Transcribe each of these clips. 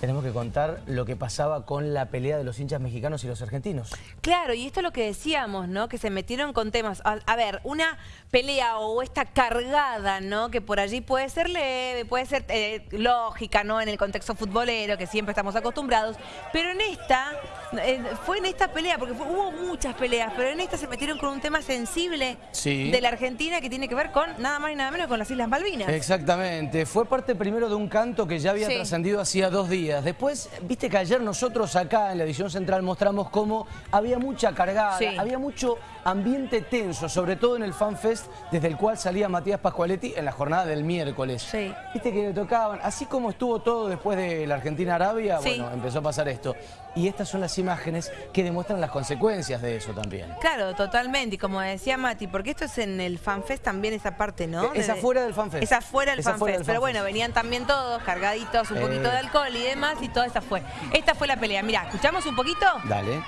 tenemos que contar lo que pasaba con la pelea de los hinchas mexicanos y los argentinos. Claro, y esto es lo que decíamos, ¿no? Que se metieron con temas. A, ver, una pelea o esta cargada, ¿no? Que por allí puede ser leve, puede ser eh, lógica, ¿no? En el contexto futbolero, que siempre estamos acostumbrados. Pero en esta, eh, fue en esta pelea, porque fue, hubo muchas peleas, pero en esta se metieron con un tema sensible Sí. de la Argentina que tiene que ver con nada más y nada menos con las Islas Malvinas. Exactamente, fue parte primero de un canto que ya había Sí. trascendido hacía dos días. Después, viste que ayer nosotros acá en la edición central mostramos cómo había mucha cargada, Sí. había mucho ambiente tenso, sobre todo en el FanFest, desde el cual salía Matías Pascualetti en la jornada del miércoles. Sí. Viste que le tocaban, así como estuvo todo después de la Argentina-Arabia, Sí. bueno, empezó a pasar esto. Y estas son las imágenes que demuestran las consecuencias de eso también. Claro, totalmente. Y como decía Mati, porque esto es en el FanFest también esa parte, ¿no? Es afuera del FanFest. Es afuera del FanFest. del Pero bueno, venían también todos cargaditos, un Eh. poquito de alcohol y demás, y toda esa fue. Esta fue la pelea. Mirá, ¿escuchamos un poquito? Dale.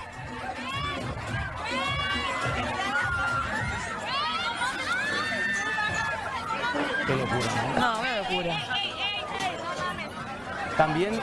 Qué locura, ¿no? No, una locura. También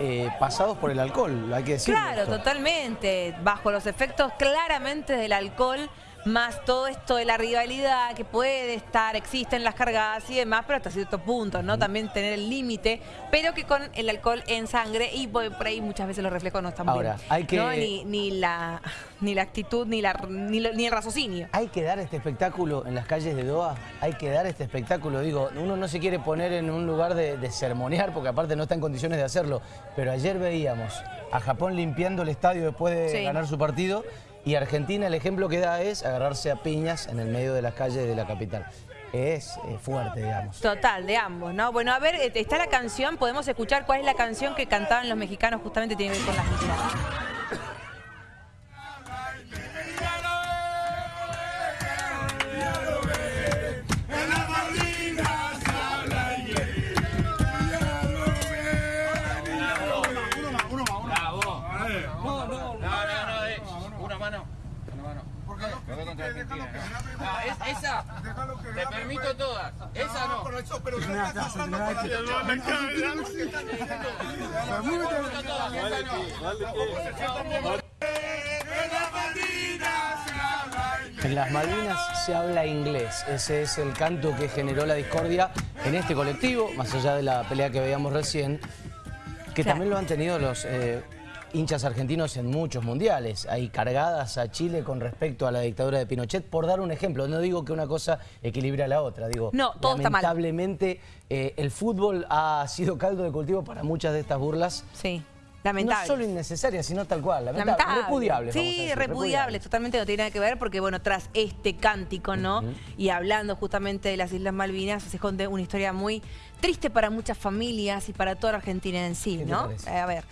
eh, pasados por el alcohol, hay que decirlo. Claro, totalmente. Bajo los efectos claramente del alcohol, más todo esto de la rivalidad que puede estar, existen las cargadas y demás, pero hasta cierto punto, ¿no? También tener el límite, pero que con el alcohol en sangre y por ahí muchas veces los reflejos no están Ahora, bien. hay que- ¿no? Ni, ni la, ni la actitud, ni, la, ni, lo- ni el raciocinio. Hay que dar este espectáculo en las calles de Doha, hay que dar este espectáculo, digo, uno no se quiere poner en un lugar de, de sermonear porque aparte no está en condiciones de hacerlo, pero ayer veíamos a Japón limpiando el estadio después de Sí. ganar su partido y Argentina el ejemplo que da es agarrarse a piñas en el medio de las calles de la capital. Es eh, fuerte, digamos. Total, de ambos, ¿no? Bueno, a ver, eh, está la canción, podemos escuchar cuál es la canción que cantaban los mexicanos, justamente tiene que ver con las islas. Una mano. ¿Por qué? Lo contra Argentina. Ah, es- esa. Te permito todas. Esa no. En las Malvinas se habla inglés. Ese es el canto que generó la discordia en este colectivo, más allá de la pelea que veíamos recién, que Claro. también lo han tenido los eh, hinchas argentinos en muchos mundiales. Hay cargadas a Chile con respecto a la dictadura de Pinochet, por dar un ejemplo. No digo que una cosa equilibra a la otra, digo, No, todo está mal. lamentablemente eh, el fútbol ha sido caldo de cultivo para muchas de estas burlas. Sí, No lamentable. solo innecesarias, sino tal cual, lamentable, Lamentable. a Sí, repudiable, totalmente no tiene nada que ver porque, bueno, tras este cántico, ¿no? Y hablando justamente de las Islas Malvinas, se esconde una historia muy triste para muchas familias y para toda la Argentina en sí, ¿Qué te ¿no? Eh, a ver.